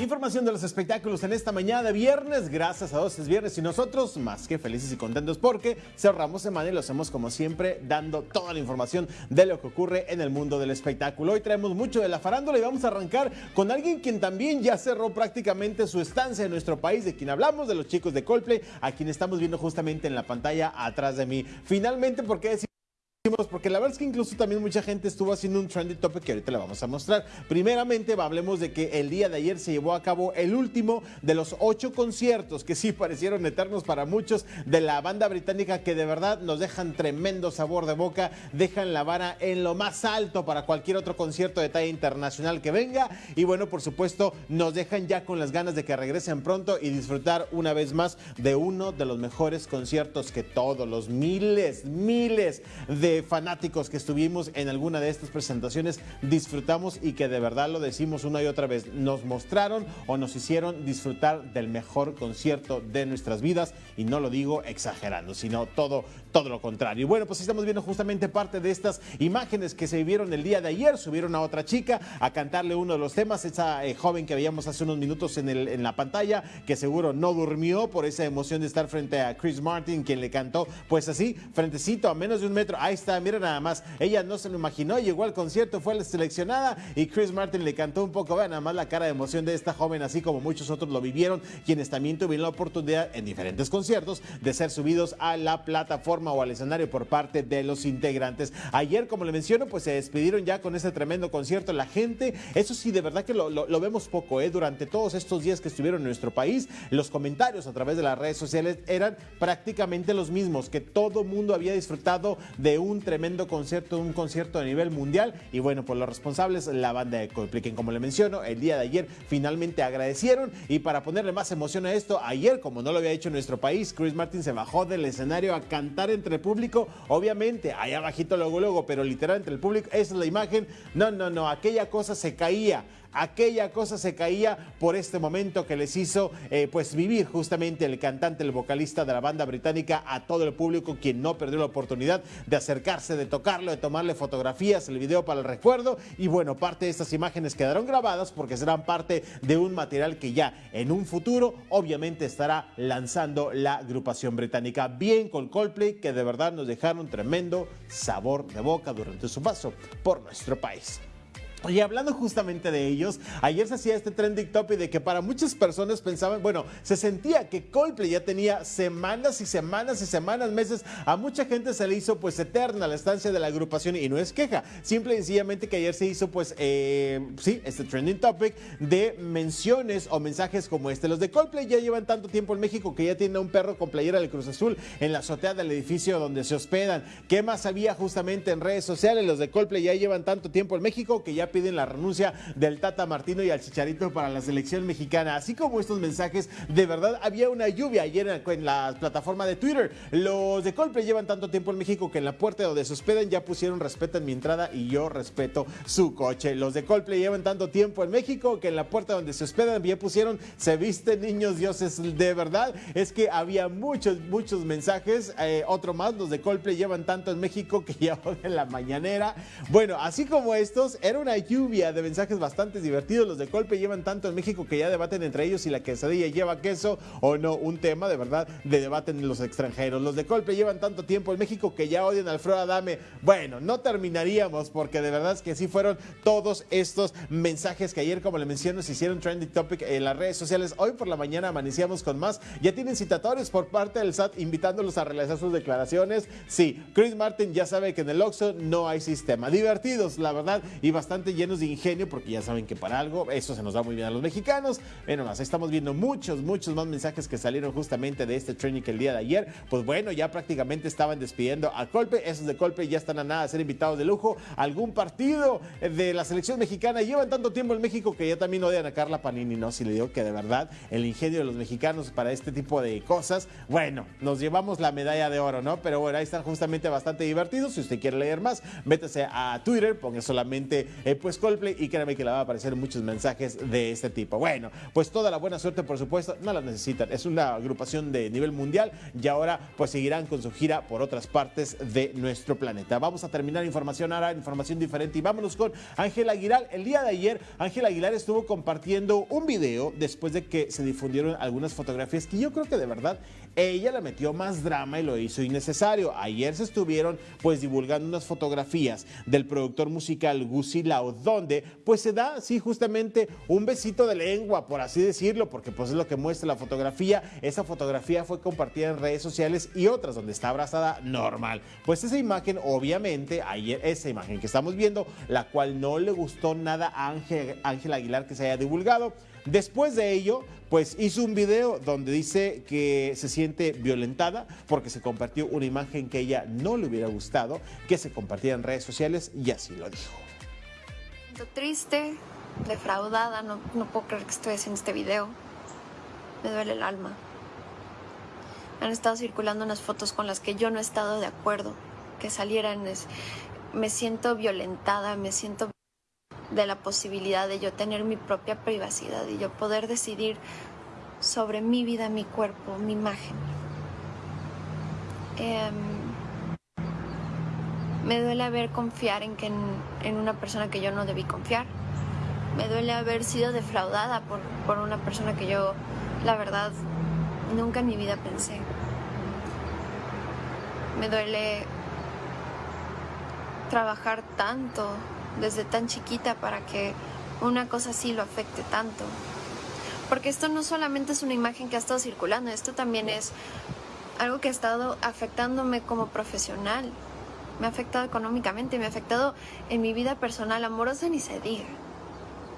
Información de los espectáculos en esta mañana de viernes. Gracias a Dios es viernes y nosotros más que felices y contentos porque cerramos semana y lo hacemos como siempre dando toda la información de lo que ocurre en el mundo del espectáculo. Hoy traemos mucho de la farándula y vamos a arrancar con alguien quien también ya cerró prácticamente su estancia en nuestro país, de quien hablamos, de los chicos de Coldplay, a quien estamos viendo justamente en la pantalla atrás de mí. Finalmente, ¿por qué decir? Porque la verdad es que incluso también mucha gente estuvo haciendo un trendy topic que ahorita le vamos a mostrar. Primeramente, hablemos de que el día de ayer se llevó a cabo el último de los ocho conciertos que sí parecieron eternos para muchos de la banda británica que de verdad nos dejan tremendo sabor de boca, dejan la vara en lo más alto para cualquier otro concierto de talla internacional que venga y bueno, por supuesto, nos dejan ya con las ganas de que regresen pronto y disfrutar una vez más de uno de los mejores conciertos que todos los miles, miles de fanáticos que estuvimos en alguna de estas presentaciones disfrutamos y que de verdad lo decimos una y otra vez, nos mostraron o nos hicieron disfrutar del mejor concierto de nuestras vidas y no lo digo exagerando, sino todo, todo lo contrario. Y bueno, pues estamos viendo justamente parte de estas imágenes que se vivieron el día de ayer, subieron a otra chica a cantarle uno de los temas, esa eh, joven que veíamos hace unos minutos en, el, en la pantalla, que seguro no durmió por esa emoción de estar frente a Chris Martin, quien le cantó, pues así, frentecito a menos de un metro, ahí está mira nada más, ella no se lo imaginó, llegó al concierto, fue seleccionada y Chris Martin le cantó un poco, vean nada más la cara de emoción de esta joven, así como muchos otros lo vivieron, quienes también tuvieron la oportunidad en diferentes conciertos de ser subidos a la plataforma o al escenario por parte de los integrantes. Ayer, como le menciono, pues se despidieron ya con ese tremendo concierto. La gente, eso sí, de verdad que lo, lo vemos poco, ¿eh? Durante todos estos días que estuvieron en nuestro país, los comentarios a través de las redes sociales eran prácticamente los mismos, que todo mundo había disfrutado de un tremendo concierto, un concierto a nivel mundial. Y bueno, por los responsables, la banda de Coldplay, como le menciono, el día de ayer finalmente agradecieron. Y para ponerle más emoción a esto, ayer, como no lo había hecho nuestro país, Chris Martin se bajó del escenario a cantar entre el público. Obviamente, ahí abajito luego, luego, pero literal entre el público, esa es la imagen. No, no, no, aquella cosa se caía aquella cosa se caía por este momento que les hizo eh, pues vivir justamente el cantante, el vocalista de la banda británica a todo el público quien no perdió la oportunidad de acercarse, de tocarlo, de tomarle fotografías, el video para el recuerdo y bueno, parte de estas imágenes quedaron grabadas porque serán parte de un material que ya en un futuro obviamente estará lanzando la agrupación británica. Bien con Coldplay que de verdad nos dejaron tremendo sabor de boca durante su paso por nuestro país. Y hablando justamente de ellos, ayer se hacía este trending topic de que para muchas personas pensaban, bueno, se sentía que Coldplay ya tenía semanas y semanas y semanas, meses. A mucha gente se le hizo pues eterna la estancia de la agrupación y no es queja. Simple y sencillamente que ayer se hizo pues, eh, sí, este trending topic de menciones o mensajes como este. Los de Coldplay ya llevan tanto tiempo en México que ya tienen un perro con playera del Cruz Azul en la azotea del edificio donde se hospedan. ¿Qué más había justamente en redes sociales? Los de Coldplay ya llevan tanto tiempo en México que ya piden la renuncia del Tata Martino y al Chicharito para la selección mexicana. Así como estos mensajes, de verdad había una lluvia ayer en la plataforma de Twitter. Los de Colpe llevan tanto tiempo en México que en la puerta donde se hospedan ya pusieron respeto en mi entrada y yo respeto su coche. Los de Coldplay llevan tanto tiempo en México que en la puerta donde se hospedan ya pusieron se visten niños dioses. De verdad es que había muchos, muchos mensajes. Eh, otro más, los de Coldplay llevan tanto en México que ya en la mañanera. Bueno, así como estos, era una lluvia de mensajes bastante divertidos. Los de Colpe llevan tanto en México que ya debaten entre ellos si la quesadilla lleva queso o no. Un tema de verdad de debate en los extranjeros. Los de Colpe llevan tanto tiempo en México que ya odian a Alfredo Adame. Bueno, no terminaríamos porque de verdad es que sí fueron todos estos mensajes que ayer, como le menciono, se hicieron trending topic en las redes sociales. Hoy por la mañana amanecíamos con más. Ya tienen citatorios por parte del SAT invitándolos a realizar sus declaraciones. Sí, Chris Martin ya sabe que en el Oxxo no hay sistema. Divertidos, la verdad, y bastante llenos de ingenio, porque ya saben que para algo eso se nos da muy bien a los mexicanos. Bueno, más estamos viendo muchos, muchos más mensajes que salieron justamente de este training el día de ayer. Pues bueno, ya prácticamente estaban despidiendo a Colpe. Esos de Colpe ya están a nada de ser invitados de lujo. Algún partido de la selección mexicana llevan tanto tiempo en México que ya también odian a Carla Panini, ¿no? Si le digo que de verdad el ingenio de los mexicanos para este tipo de cosas, bueno, nos llevamos la medalla de oro, ¿no? Pero bueno, ahí están justamente bastante divertidos. Si usted quiere leer más, métese a Twitter, ponga solamente eh, pues Coldplay y créanme que le va a aparecer muchos mensajes de este tipo. Bueno, pues toda la buena suerte, por supuesto, no la necesitan. Es una agrupación de nivel mundial y ahora pues seguirán con su gira por otras partes de nuestro planeta. Vamos a terminar información ahora, información diferente y vámonos con Ángel Aguilar. El día de ayer, Ángel Aguilar estuvo compartiendo un video después de que se difundieron algunas fotografías que yo creo que de verdad ella le metió más drama y lo hizo innecesario. Ayer se estuvieron pues divulgando unas fotografías del productor musical Gucci Lau, donde pues se da, sí, justamente un besito de lengua, por así decirlo, porque pues es lo que muestra la fotografía. Esa fotografía fue compartida en redes sociales y otras donde está abrazada normal. Pues esa imagen, obviamente, ayer, esa imagen que estamos viendo, la cual no le gustó nada a Ángel, Ángel Aguilar que se haya divulgado. Después de ello, pues hizo un video donde dice que se siente violentada porque se compartió una imagen que ella no le hubiera gustado, que se compartía en redes sociales y así lo dijo. Triste, defraudada, no, no puedo creer que estoy haciendo este video. Me duele el alma. Han estado circulando unas fotos con las que yo no he estado de acuerdo, que salieran. Me siento violentada, me siento de la posibilidad de yo tener mi propia privacidad y yo poder decidir sobre mi vida, mi cuerpo, mi imagen. Em, me duele haber confiar en, que en, una persona que yo no debí confiar. Me duele haber sido defraudada por, por una persona que yo, la verdad, nunca en mi vida pensé. Me duele trabajar tanto desde tan chiquita para que una cosa así lo afecte tanto. Porque esto no solamente es una imagen que ha estado circulando, esto también es algo que ha estado afectándome como profesional. Me ha afectado económicamente, me ha afectado en mi vida personal, amorosa ni se diga,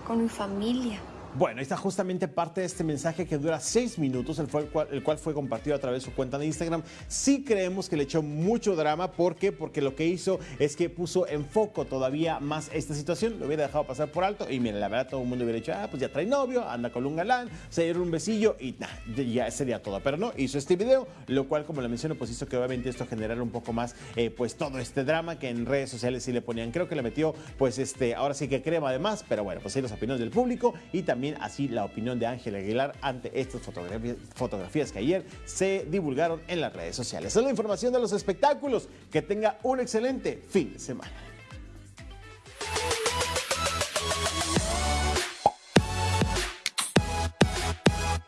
con mi familia. Bueno, está justamente parte de este mensaje que dura seis minutos, el, cual, el cual fue compartido a través de su cuenta de Instagram. Sí creemos que le echó mucho drama. ¿Por qué? Porque lo que hizo es que puso en foco todavía más esta situación. Lo hubiera dejado pasar por alto y mira, la verdad todo el mundo hubiera dicho, ah, pues ya trae novio, anda con un galán, se dieron un besillo y nah, ya sería todo. Pero no, hizo este video, lo cual, como le menciono, pues hizo que obviamente esto generara un poco más, eh, pues todo este drama que en redes sociales sí le ponían. Creo que le metió, pues este, ahora sí que crema además, pero bueno, pues ahí los opiniones del público y también así la opinión de Ángel Aguilar ante estas fotografías, que ayer se divulgaron en las redes sociales. Esa es la información de los espectáculos. Que tenga un excelente fin de semana.